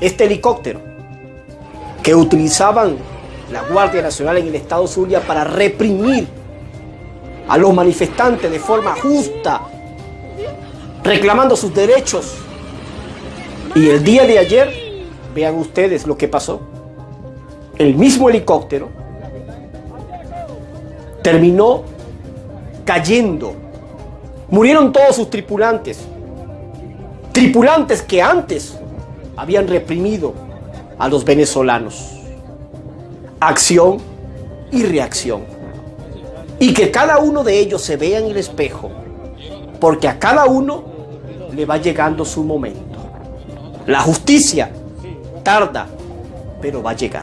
este helicóptero que utilizaban la Guardia Nacional en el estado Zulia para reprimir a los manifestantes de forma justa, reclamando sus derechos. Y el día de ayer, vean ustedes lo que pasó. El mismo helicóptero terminó cayendo. Murieron todos sus tripulantes. Tripulantes que antes habían reprimido a los venezolanos. Acción y reacción. Y que cada uno de ellos se vea en el espejo, porque a cada uno le va llegando su momento. La justicia tarda, pero va a llegar.